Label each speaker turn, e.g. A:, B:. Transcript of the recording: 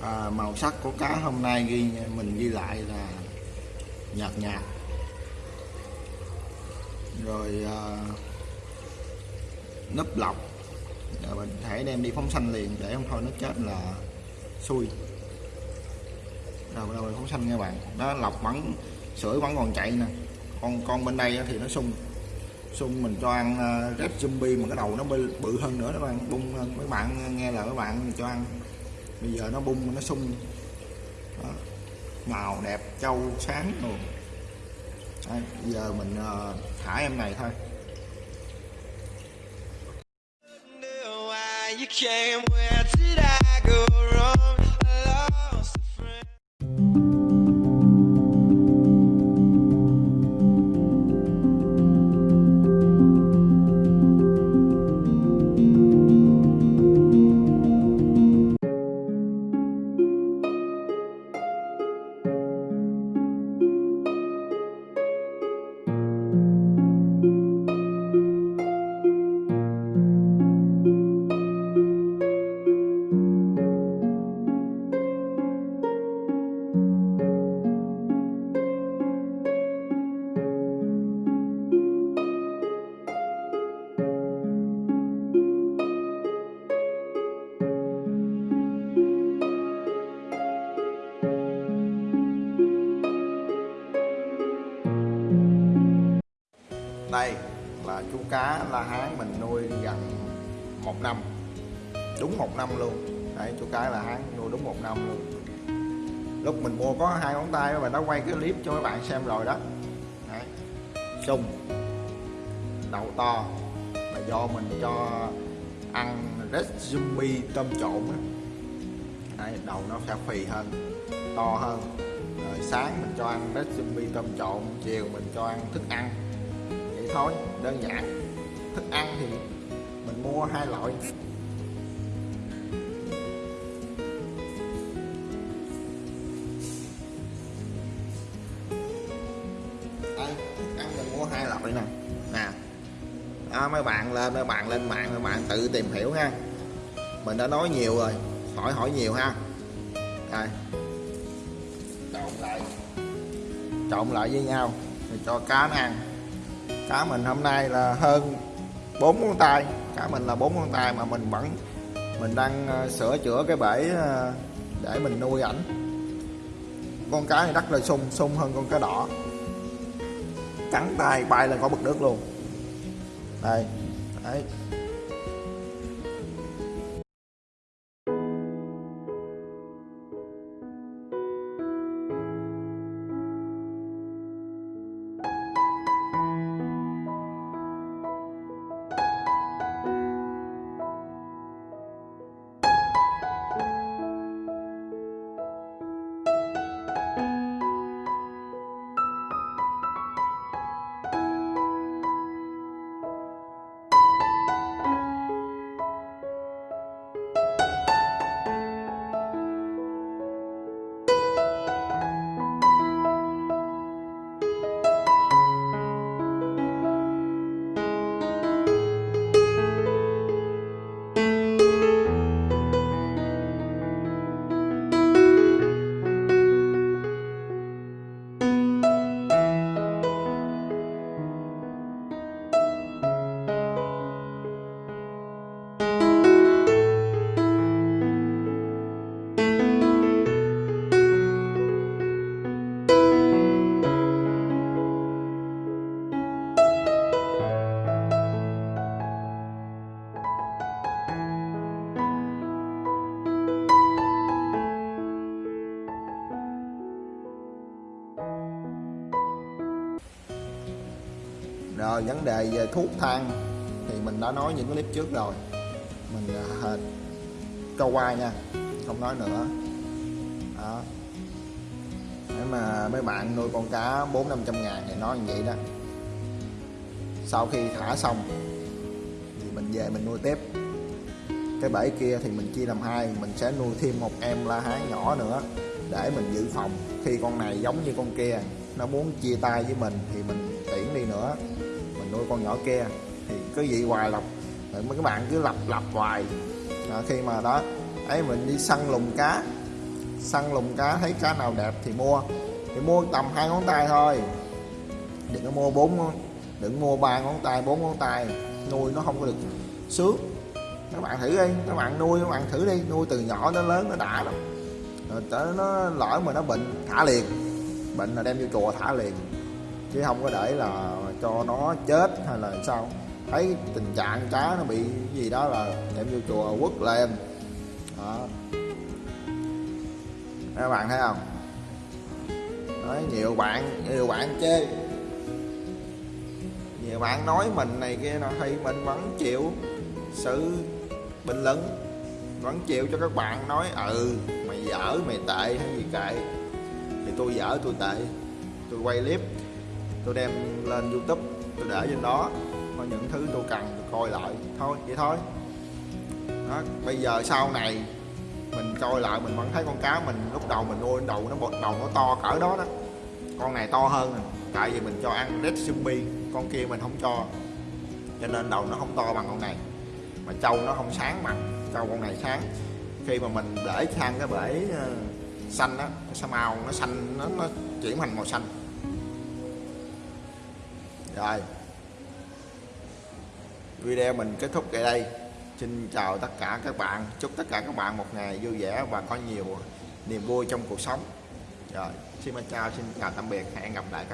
A: à, màu sắc của cá hôm nay ghi mình ghi lại là nhạt nhạt. Rồi à, nấp lọc. Rồi mình thể đem đi phóng xanh liền để không thôi nó chết là xui. Rồi bắt đầu phóng xanh nha bạn. Đó lọc vẫn sưởi vẫn còn chạy nè. Con con bên đây thì nó sung. Sung mình cho ăn à, uh, red zombie mà cái đầu nó bự, hơn nữa đó bạn. Bung mấy bạn nghe là các bạn cho ăn bây giờ nó bung nó sung. Đó. màu đẹp trâu sáng. Luôn Đây, bây giờ mình uh, thả em này thôi.
B: You came, where did I
A: đây là chú cá la hán mình nuôi gần một năm. Đúng một năm luôn. Đấy chú cá la hán nuôi đúng một năm luôn. Lúc mình mua có hai ngón tay và nó quay cái clip cho các bạn xem rồi đó. Đấy. sung đầu to là do mình cho ăn red zombie tôm trộn á. Đấy, đầu nó sẽ phì hơn to hơn. Rồi sáng mình cho ăn red zombie tôm trộn chiều mình cho ăn thức ăn thôi đơn giản. Thức ăn thì mình mua hai loại. Đây thức ăn mình mua hai loại nè. Nè đó, mấy bạn lên mấy bạn lên mạng mấy bạn tự tìm hiểu ha. Mình đã nói nhiều rồi hỏi hỏi nhiều ha. Đây. Trộn lại. Trộn lại với nhau rồi cho cá nó ăn cá mình hôm nay là hơn bốn con tay. Cá mình là bốn con tay mà mình vẫn, mình đang ờ, sửa chữa cái bể ờ, để mình nuôi ảnh. Con cá này rất là sung sung hơn con cá đỏ. Cắn tay bay lên khỏi bực nước luôn. Đây, đấy. Rồi vấn đề về thuốc thang thì mình đã nói những clip trước rồi. Mình à, cho qua nha không nói nữa. Đó. Nếu mà mấy bạn nuôi con cá bốn năm trăm ngàn thì nói như vậy đó. Sau khi thả xong thì mình về mình nuôi tiếp. Cái bể kia thì mình chia làm hai mình sẽ nuôi thêm một em la hán nhỏ nữa để mình dự phòng. Khi con này giống như con kia nó muốn chia tay với mình thì mình tiễn đi nữa mình nuôi con nhỏ kia thì cứ vậy hoài lặp mấy các bạn cứ lặp lặp hoài. À, khi mà đó ấy mình đi săn lùng cá. Săn lùng cá thấy cá nào đẹp thì mua. Thì mua tầm hai ngón tay thôi. Đừng có mua bốn đừng mua ba ngón tay bốn ngón tay. Nuôi nó không có được sướng. Các bạn thử đi các bạn nuôi các bạn thử đi. Nuôi từ nhỏ đến lớn nó đã lắm. Rồi tới nó lỡ mà nó bệnh thả liền. Bệnh là đem vô chùa thả liền chứ không có để là cho nó chết hay là sao. Thấy tình trạng cá nó bị gì đó là đem vô chùa quất lên. Đó. Các bạn thấy không? Nói nhiều bạn nhiều bạn chê. Nhiều bạn nói mình này kia nọ, thì mình vẫn chịu sự bình luận, vẫn chịu cho các bạn nói ừ mày dở, mày tệ hay gì kệ. Thì tôi dở, tôi tệ. Tôi quay clip tôi đem lên youtube tôi để trên đó có những thứ tôi cần tôi coi lại. Thôi vậy thôi. Đó, bây giờ sau này mình coi lại mình vẫn thấy con cá mình lúc đầu mình nuôi đầu nó bột đầu nó to cỡ đó đó. Con này to hơn nè tại vì mình cho ăn red zombie con kia mình không cho. Cho nên đầu nó không to bằng con này mà trâu nó không sáng bằng trâu con này sáng. Khi mà mình để sang cái bể ờ, xanh á sao sa màu nó xanh nó, nó chuyển thành màu xanh rồi. Video mình kết thúc tại đây. Xin chào tất cả các bạn. Chúc tất cả các bạn một ngày vui vẻ và có nhiều niềm vui trong cuộc sống. Rồi. Xin chào xin chào, tạm biệt. Hẹn gặp lại các